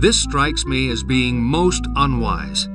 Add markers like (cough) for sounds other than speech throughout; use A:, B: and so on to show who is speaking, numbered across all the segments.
A: This strikes me as being most unwise.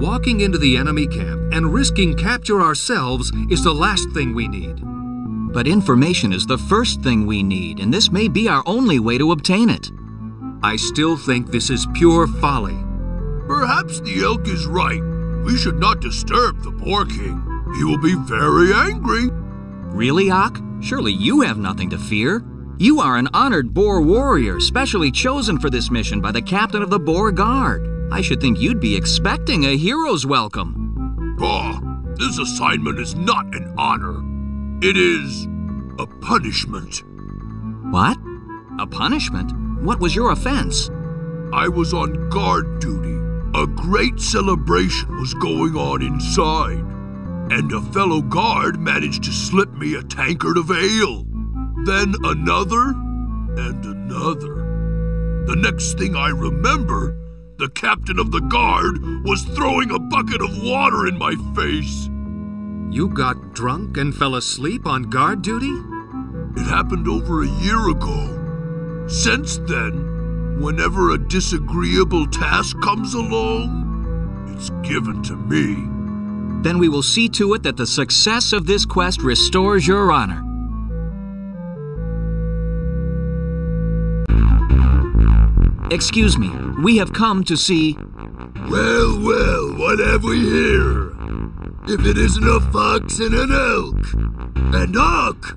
A: Walking into the enemy camp and risking capture ourselves is the last thing we need.
B: But information is the first thing we need, and this may be our only way to obtain it.
A: I still think this is pure folly.
C: Perhaps the elk is right. We should not disturb the Boar King. He will be very angry.
B: Really, Ak? Surely you have nothing to fear. You are an honored Boar warrior, specially chosen for this mission by the captain of the Boar Guard. I should think you'd be expecting a hero's welcome.
C: Ah, this assignment is not an honor. It is a punishment.
B: What? A punishment? What was your offense?
C: I was on guard duty. A great celebration was going on inside, and a fellow guard managed to slip me a tankard of ale. Then another, and another. The next thing I remember, the captain of the guard was throwing a bucket of water in my face.
A: You got drunk and fell asleep on guard duty?
C: It happened over a year ago. Since then, whenever a disagreeable task comes along, it's given to me.
B: Then we will see to it that the success of this quest restores your honor. Excuse me, we have come to see.
C: Well, well, what have we here? If it isn't a fox and an elk, and Ak.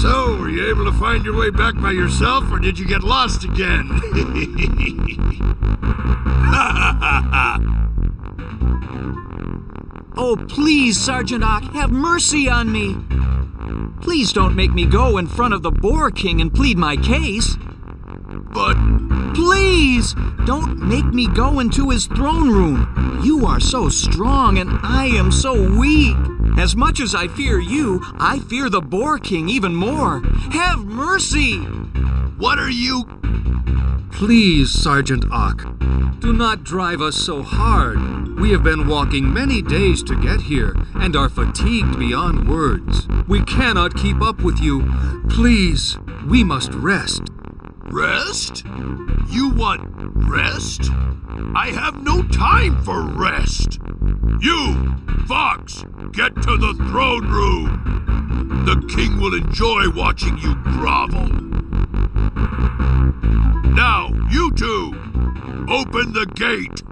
D: So, were you able to find your way back by yourself, or did you get lost again? (laughs)
B: oh, please, Sergeant Ak, have mercy on me. Please don't make me go in front of the Boar King and plead my case.
C: But
B: Please! Don't make me go into his throne room. You are so strong and I am so weak. As much as I fear you, I fear the Boar King even more. Have mercy!
C: what are you?
A: Please, Sergeant Ock, do not drive us so hard. We have been walking many days to get here and are fatigued beyond words. We cannot keep up with you. Please, we must rest.
C: Rest? You want rest? I have no time for rest. You, Fox, get to the throne room. The king will enjoy watching you grovel. Now, you two, open the gate.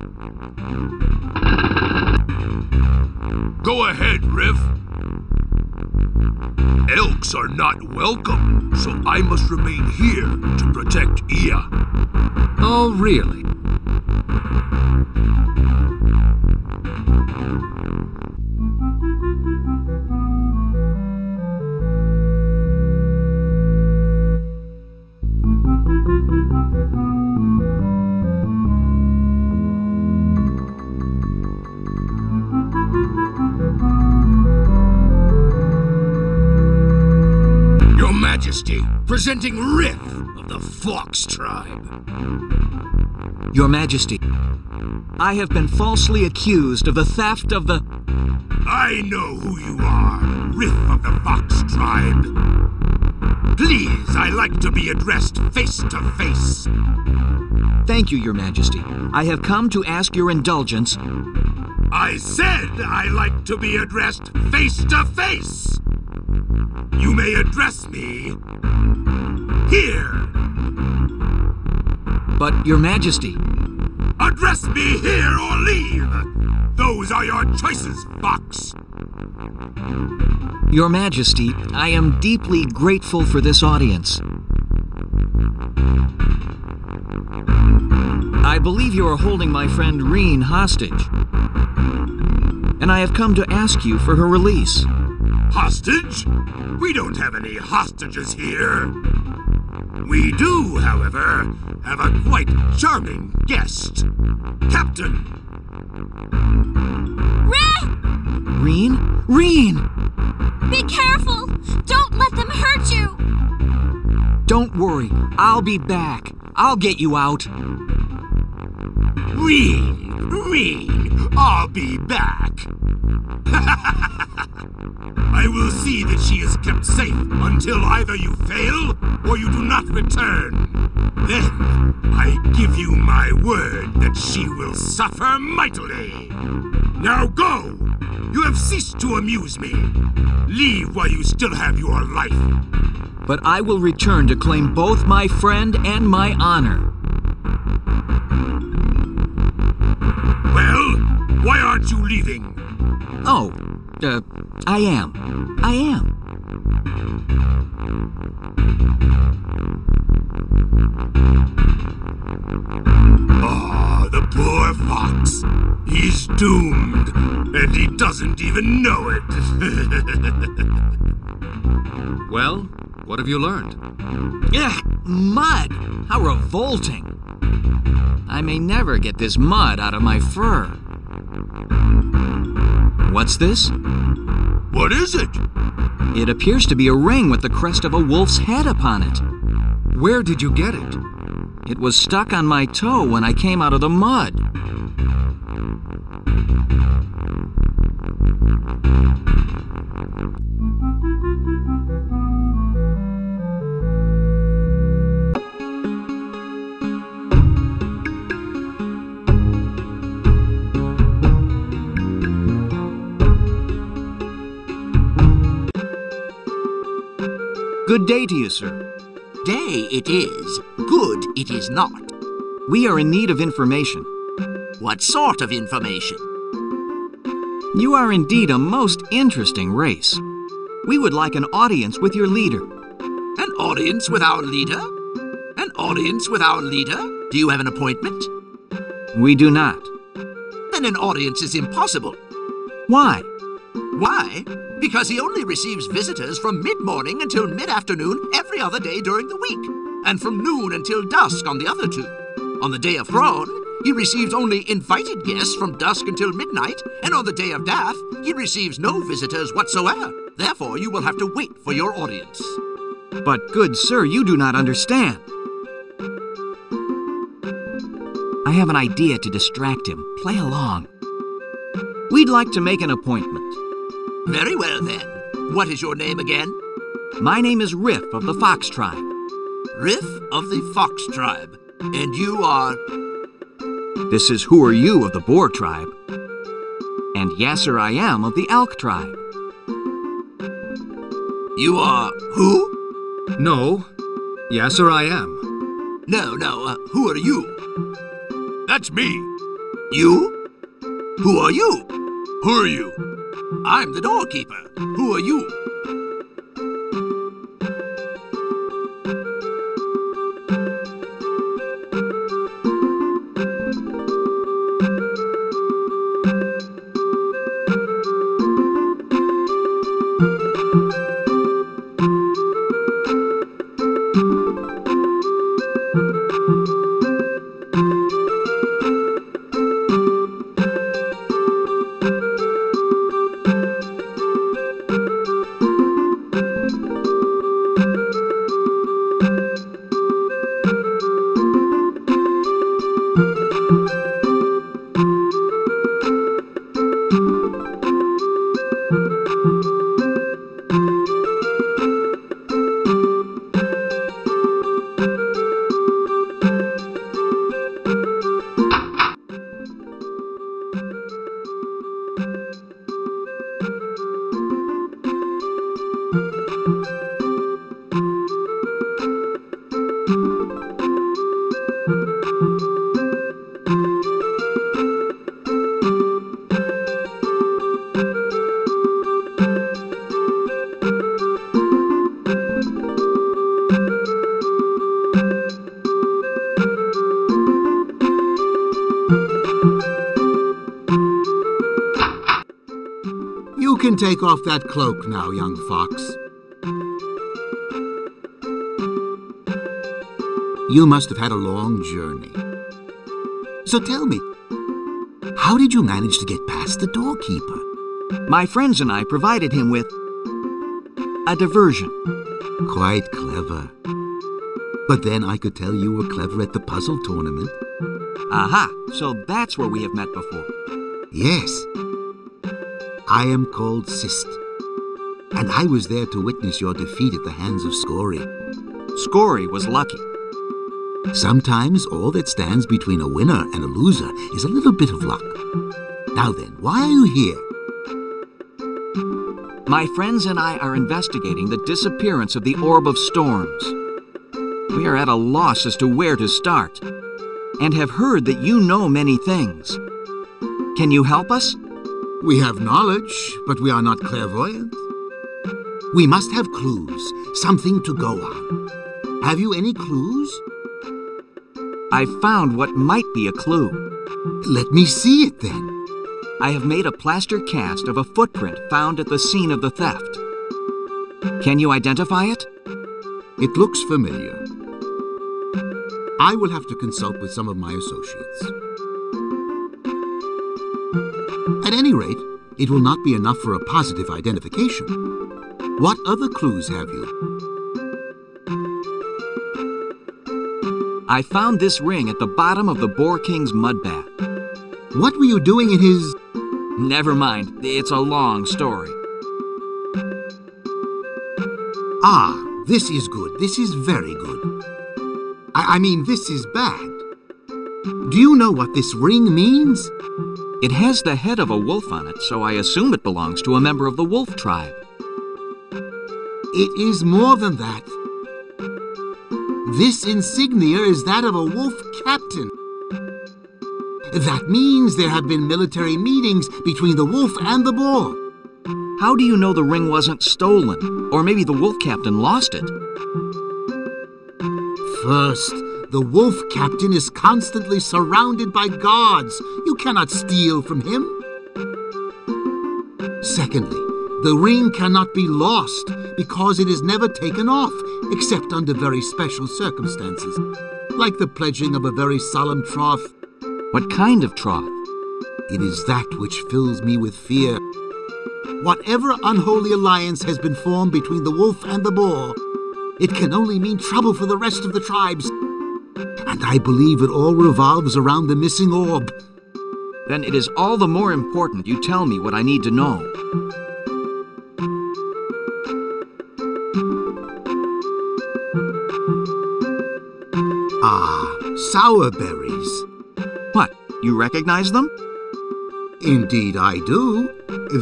C: Go ahead, Riff. Elks are not welcome, so I must remain here to protect Ia.
A: Oh, really?
D: Majesty, presenting Riff of the Fox Tribe.
B: Your Majesty, I have been falsely accused of the theft of the.
D: I know who you are, Riff of the Fox Tribe. Please, I like to be addressed face to face.
B: Thank you, Your Majesty. I have come to ask your indulgence.
D: I said I like to be addressed face to face. You may address me here.
B: But, Your Majesty,
D: Address me here or leave. Those are your choices, Fox.
B: Your Majesty, I am deeply grateful for this audience. I believe you are holding my friend Reen hostage. And I have come to ask you for her release.
D: Hostage? We don't have any hostages here. We do, however, have a quite charming guest. Captain,
E: Riff!
B: Reen? Reen!
E: Be careful! Don't let them hurt you!
B: Don't worry, I'll be back. I'll get you out.
D: Reen, Reen, I'll be back. (laughs) I will see that she is kept safe until either you fail or you do not return. Then I give you my word that she will suffer mightily. Now go! You have ceased to amuse me. Leave while you still have your life.
B: But I will return to claim both my friend and my honor.
D: Well, why aren't you leaving?
B: Oh, uh, I am. I am.
D: Ah, the poor fox. He's doomed, and he doesn't even know it. (laughs)
A: Well, what have you learned?
B: Ugh, mud! How revolting! I may never get this mud out of my fur. What's this?
C: What is it?
B: It appears to be a ring with the crest of a wolf's head upon it.
A: Where did you get it?
B: It was stuck on my toe when I came out of the mud. Good day to you, sir.
F: Day it is, good it is not.
B: We are in need of information.
F: What sort of information?
B: You are indeed a most interesting race. We would like an audience with your leader.
F: An audience with our leader? An audience with our leader? Do you have an appointment?
B: We do not.
F: Then an audience is impossible.
B: Why?
F: Why? Because he only receives visitors from mid morning until mid afternoon every other day during the week, and from noon until dusk on the other two. On the day of Thrawn, he receives only invited guests from dusk until midnight, and on the day of Dath, he receives no visitors whatsoever. Therefore, you will have to wait for your audience.
B: But, good sir, you do not understand. I have an idea to distract him. Play along. We'd like to make an appointment.
F: Very well, then. What is your name again?
B: My name is Riff of the Fox Tribe.
F: Riff of the Fox Tribe. And you are.
B: This is Who Are You of the Boar Tribe. And Yasser I Am of the Elk Tribe.
F: You are. Who?
A: No. Yasser I am.
F: No, no, uh, who are you?
C: That's me.
F: You? Who are you?
C: Who are you?
F: I'm the doorkeeper. Who are you?
G: You can take off that cloak now, young fox. You must have had a long journey. So tell me, how did you manage to get past the doorkeeper?
B: My friends and I provided him with a diversion.
G: Quite clever. But then I could tell you were clever at the puzzle tournament.
B: Aha, so that's where we have met before.
G: Yes. I am called Sist. And I was there to witness your defeat at the hands of Scory.
B: Scory was lucky.
G: Sometimes all that stands between a winner and a loser is a little bit of luck. Now then, why are you here?
B: My friends and I are investigating the disappearance of the Orb of Storms. We are at a loss as to where to start, and have heard that you know many things. Can you help us?
G: We have knowledge, but we are not clairvoyant. We must have clues, something to go on. Have you any clues?
B: I found what might be a clue.
G: Let me see it then.
B: I have made a plaster cast of a footprint found at the scene of the theft. Can you identify it?
G: It looks familiar. I will have to consult with some of my associates. At any rate, it will not be enough for a positive identification. What other clues have you?
B: I found this ring at the bottom of the Boar King's mud bath.
G: What were you doing in his...
B: Never mind, it's a long story.
G: Ah, this is good. This is very good. I, I mean, this is bad. Do you know what this ring means?
B: It has the head of a wolf on it, so I assume it belongs to a member of the wolf tribe.
G: It is more than that. This insignia is that of a wolf captain. That means there have been military meetings between the wolf and the boar.
B: How do you know the ring wasn't stolen? Or maybe the wolf captain lost it?
G: First, the wolf captain is constantly surrounded by guards. You cannot steal from him. Secondly, the ring cannot be lost because it is never taken off, except under very special circumstances, like the pledging of a very solemn troth.
B: What kind of troth?
G: It is that which fills me with fear. Whatever unholy alliance has been formed between the wolf and the boar, it can only mean trouble for the rest of the tribes. And I believe it all revolves around the missing orb.
B: Then it is all the more important you tell me what I need to know.
G: Sour berries.
B: What, you recognize them?
G: Indeed, I do.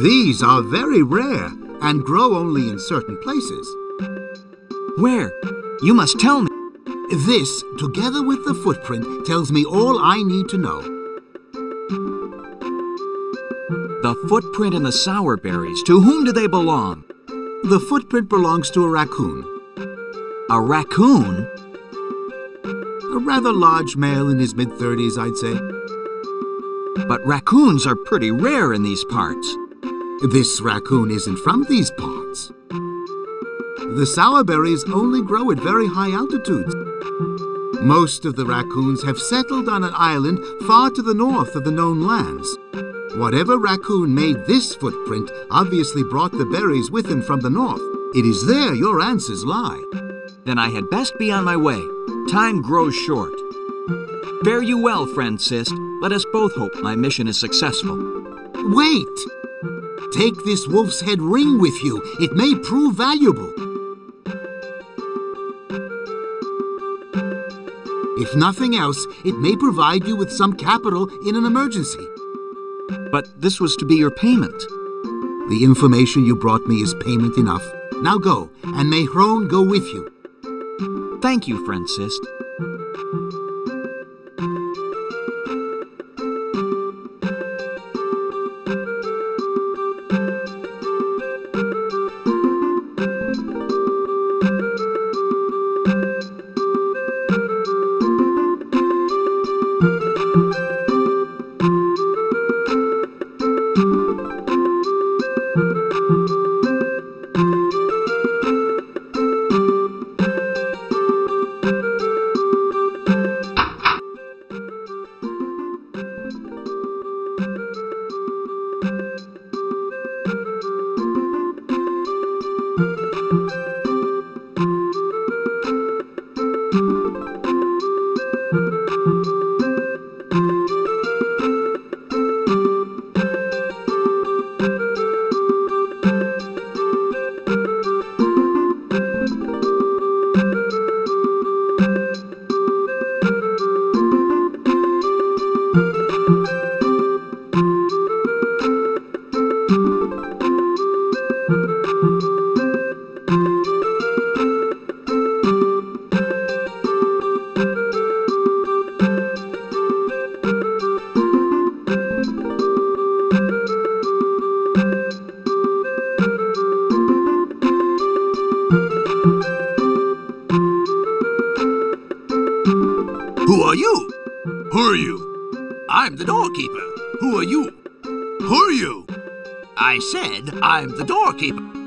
G: These are very rare and grow only in certain places.
B: Where? You must tell me.
G: This, together with the footprint, tells me all I need to know.
B: The footprint and the sour berries, to whom do they belong?
G: The footprint belongs to a raccoon,
B: A raccoon?
G: A rather large male in his mid 30s, I'd say.
B: But raccoons are pretty rare in these parts.
G: This raccoon isn't from these parts. The sour berries only grow at very high altitudes. Most of the raccoons have settled on an island far to the north of the known lands. Whatever raccoon made this footprint obviously brought the berries with him from the north. It is there your answers lie.
B: Then I had best be on my way. Time grows short. Fare you well, friend Sist. Let us both hope my mission is successful.
G: Wait! Take this wolf's head ring with you. It may prove valuable. If nothing else, it may provide you with some capital in an emergency.
B: But this was to be your payment.
G: The information you brought me is payment enough. Now go, and may Hrone go with you.
B: Thank you, friend
F: are you?
C: Who are you?
F: I'm the doorkeeper. Who are you?
C: Who are you?
F: I said I'm the doorkeeper.